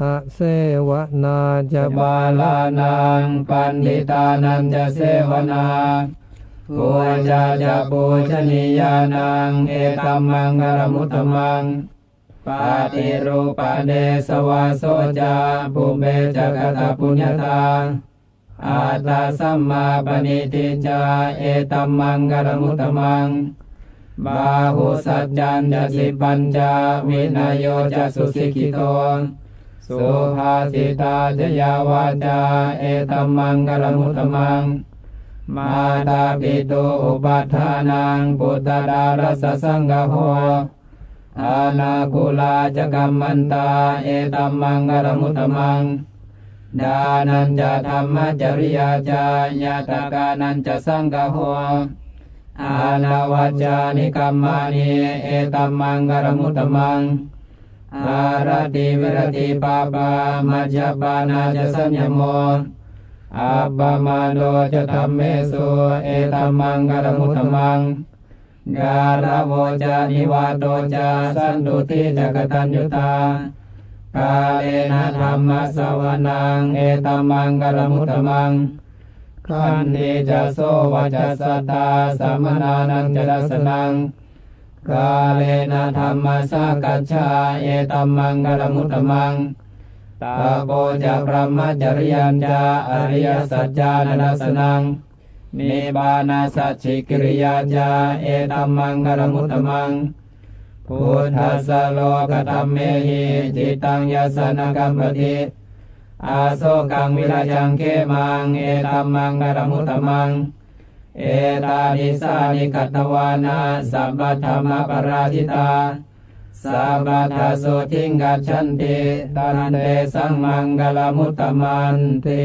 อะเสวนาจะบาลานังปันดิตานันจะเสวนาปูจาจะปูชนียานังเอตัมมังกรมุตตมังปาติรูปะเดสวาโสจาปุเบจักตปุญญาตาอาตาสัมมาปณิติจาเอตัมมังกรมุตตมังบาหุสัจจันจะสิปัญจาวินายโยจะสุสิกิโต สุภาสิตาจยาวาจา เอตัมมังกรมุตมัง มาตาปิตุอุปัฏฐานังปุตตะดารสสังกโหอานาคุลาจกัมมันตา เอตัมมังกรมุตมัง ดานันจะธรรมจริยาจายาตากานันจะสังกโหอานาวัจจานิกัมมานิเอตัมมังกรมุตมังารติวิรติปาปามัจจปานาจะสัญญโมอัปปมาโนจะธรรมเมสุเอตัมมังกรมุตตมังการะโวจานิวาโตจาสันตุติจักตัญญุตากาเลนะธรรมสวนังเอตัมมังกรมุตตมังขันติจะโสวจัสสตาสัมมนานังจะดัสนัง กาเลนะธรรมสากัจฉาเอตัมมังกรมุตตมังตาโปจะพระมจริยัญจาอริยสัจจานัสนังนิบานาสัจฉิกิริยาจาเอตัมมังกรมุตตมังพุทธัสโลกธรรมเมหิจิตตังยสนกัมปติอาโศกังวิรายังเขมังเอตัมมังกรมุตตมัง เอตานิสานิกัตวานาสัมปธรรมปราชิตาสัพพทาสุทิงกัจฉันติตันเตสังมังกลมุตตมันติ